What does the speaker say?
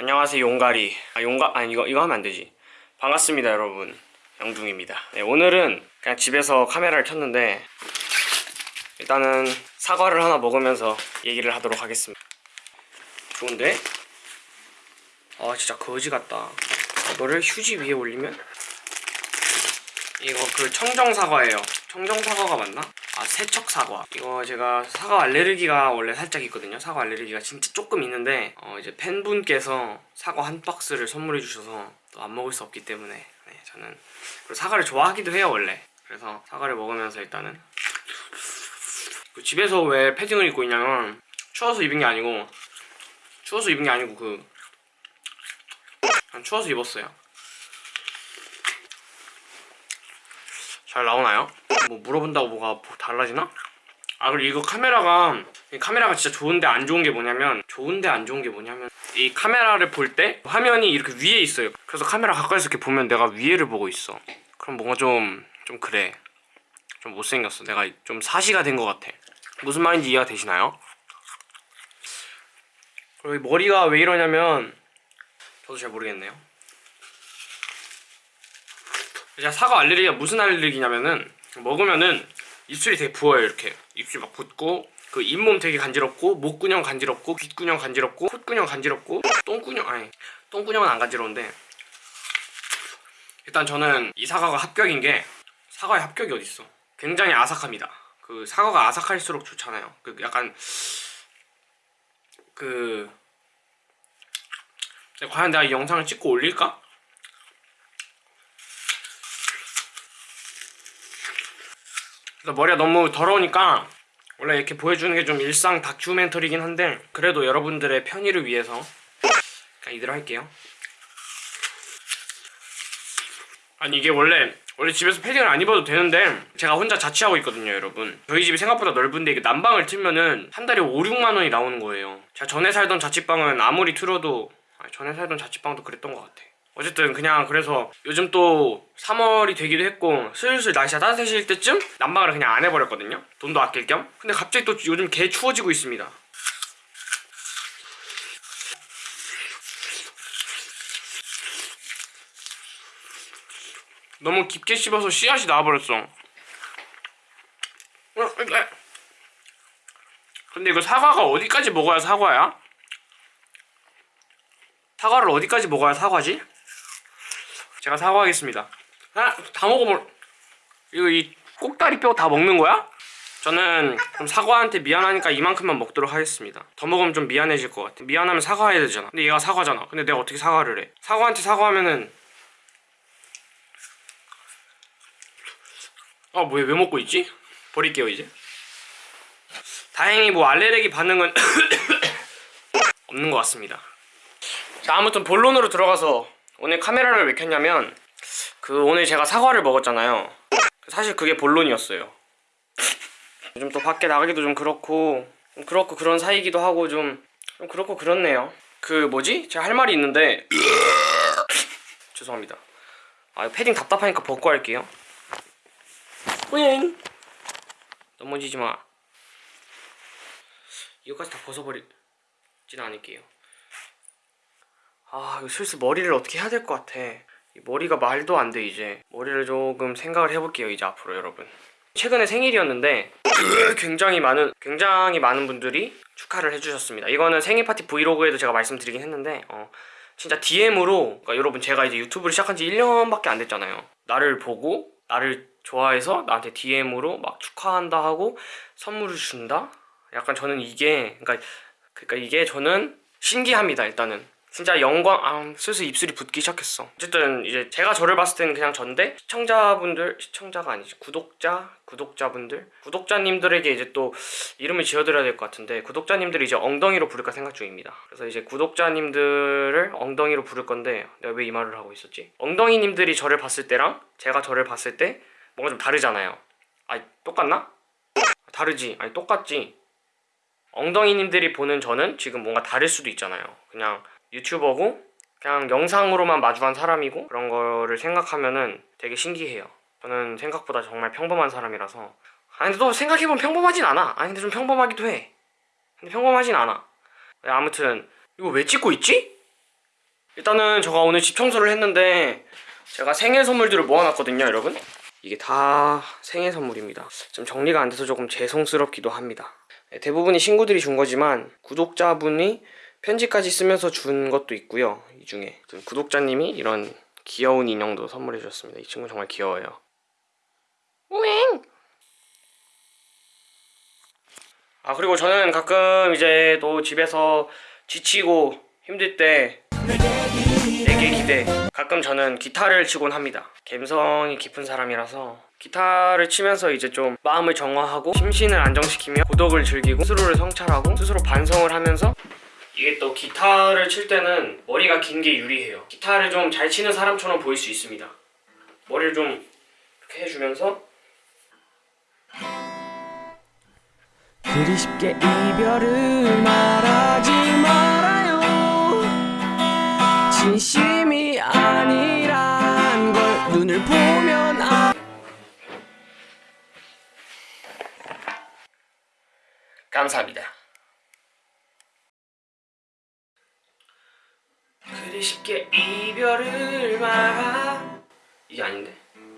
안녕하세요 용가리. 아 용가 아니 이거 이거 하면 안 되지. 반갑습니다 여러분. 영둥입니다. 네, 오늘은 그냥 집에서 카메라를 켰는데 일단은 사과를 하나 먹으면서 얘기를 하도록 하겠습니다. 좋은데? 아 진짜 거지 같다. 이거를 휴지 위에 올리면? 이거 그 청정 사과예요 청정 사과가 맞나? 아 세척 사과 이거 제가 사과 알레르기가 원래 살짝 있거든요 사과 알레르기가 진짜 조금 있는데 어 이제 팬분께서 사과 한 박스를 선물해 주셔서 또 안 먹을 수 없기 때문에 네, 저는 사과를 좋아하기도 해요 원래 그래서 사과를 먹으면서 일단은 그 집에서 왜 패딩을 입고 있냐면 추워서 입은 게 아니고 추워서 입은 게 아니고 그 추워서 입었어요 잘 나오나요? 뭐 물어본다고 뭐가 달라지나? 아 그리고 이거 카메라가 이 카메라가 진짜 좋은데 안 좋은 게 뭐냐면 좋은데 안 좋은 게 뭐냐면 이 카메라를 볼 때 화면이 이렇게 위에 있어요. 그래서 카메라 가까이서 이렇게 보면 내가 위에를 보고 있어. 그럼 뭔가 좀좀 그래. 좀 못생겼어. 내가 좀 사시가 된 것 같아. 무슨 말인지 이해가 되시나요? 그리고 이 머리가 왜 이러냐면 저도 잘 모르겠네요. 제가 사과 알레르기가 무슨 알레르기냐면은 먹으면은 입술이 되게 부어요 이렇게. 입술 막 붓고. 그 잇몸 되게 간지럽고 목구녕 간지럽고 귓구녕 간지럽고 콧구녕 간지럽고 똥구녕 아니 똥구녕은 안 간지러운데. 일단 저는 이 사과가 합격인 게 사과의 합격이 어딨어. 굉장히 아삭합니다. 그 사과가 아삭할수록 좋잖아요. 그 약간 그 과연 내가 이 영상을 찍고 올릴까? 그래서 머리가 너무 더러우니까 원래 이렇게 보여주는 게 좀 일상 다큐멘터리긴 한데 그래도 여러분들의 편의를 위해서 이대로 할게요. 아니 이게 원래 원래 집에서 패딩을 안 입어도 되는데 제가 혼자 자취하고 있거든요 여러분. 저희 집이 생각보다 넓은데 이게 난방을 틀면은 한 달에 5, 6만 원이 나오는 거예요. 제가 전에 살던 자취방은 아무리 틀어도 전에 살던 자취방도 그랬던 것 같아 어쨌든 그냥 그래서 요즘 또 3월이 되기도 했고 슬슬 날씨가 따뜻해질 때쯤 난방을 그냥 안 해버렸거든요. 돈도 아낄 겸. 근데 갑자기 또 요즘 개 추워지고 있습니다. 너무 깊게 씹어서 씨앗이 나와버렸어. 근데 이거 사과가 어디까지 먹어야 사과야? 사과를 어디까지 먹어야 사과지? 제가 사과하겠습니다. 아, 다 먹어볼 이거 이 꼭다리 뼈 다 먹는 거야? 저는 좀 사과한테 미안하니까 이만큼만 먹도록 하겠습니다. 더 먹으면 좀 미안해질 것 같아. 미안하면 사과해야 되잖아. 근데 얘가 사과잖아. 근데 내가 어떻게 사과를 해? 사과한테 사과하면은 아 뭐야 왜 먹고 있지? 버릴게요 이제. 다행히 뭐 알레르기 반응은 없는 것 같습니다. 자 아무튼 본론으로 들어가서 오늘 카메라를 왜 켰냐면 그 오늘 제가 사과를 먹었잖아요. 사실 그게 본론이었어요. 요즘 또 밖에 나가기도 좀 그렇고 좀 그렇고 그런 사이기도 하고 좀, 좀 그렇고 그렇네요. 그 뭐지? 제가 할 말이 있는데. 죄송합니다. 아 패딩 답답하니까 벗고 할게요. 뿌잉! 넘어지지 마. 이거까지 다 벗어버리진 않을게요 아 슬슬 머리를 어떻게 해야 될 것 같아. 이 머리가 말도 안 돼 이제. 머리를 조금 생각을 해볼게요 이제 앞으로 여러분. 최근에 생일이었는데 굉장히 많은 굉장히 많은 분들이 축하를 해주셨습니다. 이거는 생일 파티 브이로그에도 제가 말씀드리긴 했는데 어, 진짜 DM으로 그러니까 여러분 제가 이제 유튜브를 시작한 지 1년밖에 안 됐잖아요. 나를 보고 나를 좋아해서 나한테 DM으로 막 축하한다 하고 선물을 준다? 약간 저는 이게 그러니까 그러니까 이게 저는 신기합니다 일단은 진짜 영광 아 슬슬 입술이 붓기 시작했어. 어쨌든 이제 제가 저를 봤을 때는 그냥 전데 시청자분들 시청자가 아니지 구독자 구독자분들? 구독자님들에게 이제 또 이름을 지어드려야 될 것 같은데 구독자님들이 이제 엉덩이로 부를까 생각 중입니다. 그래서 이제 구독자님들을 엉덩이로 부를 건데 내가 왜 이 말을 하고 있었지? 엉덩이님들이 저를 봤을 때랑 제가 저를 봤을 때 뭔가 좀 다르잖아요. 아니 똑같나? 다르지. 아니 똑같지. 엉덩이님들이 보는 저는 지금 뭔가 다를 수도 있잖아요. 그냥 유튜버고 그냥 영상으로만 마주한 사람이고 그런 거를 생각하면은 되게 신기해요. 저는 생각보다 정말 평범한 사람이라서. 아니 근데 또 생각해보면 평범하진 않아. 아니 근데 좀 평범하기도 해. 근데 평범하진 않아. 네, 아무튼 이거 왜 찍고 있지? 일단은 제가 오늘 집 청소를 했는데 제가 생일 선물들을 모아놨거든요 여러분. 이게 다 생일 선물입니다. 좀 정리가 안 돼서 조금 죄송스럽기도 합니다. 네, 대부분이 친구들이 준 거지만 구독자분이 편지까지 쓰면서 준 것도 있고요. 이 중에 구독자님이 이런 귀여운 인형도 선물해 주셨습니다. 이 친구 정말 귀여워요. 우잉 아 그리고 저는 가끔 이제 또 집에서 지치고 힘들 때 내게 기대. 가끔 저는 기타를 치곤 합니다. 감성이 깊은 사람이라서 기타를 치면서 이제 좀 마음을 정화하고 심신을 안정시키며 고독을 즐기고 스스로를 성찰하고 스스로 반성을 하면서 이게 또 기타를 칠 때는 머리가 긴 게 유리해요. 기타를 좀 잘 치는 사람처럼 보일 수 있습니다. 머리를 좀 이렇게 해주면서. 그리 쉽게 이별을 말하지 말아요. 진심이 아니란 걸 눈을 보면 아. 감사합니다 그리 쉽게 이별을 말아 이게 아닌데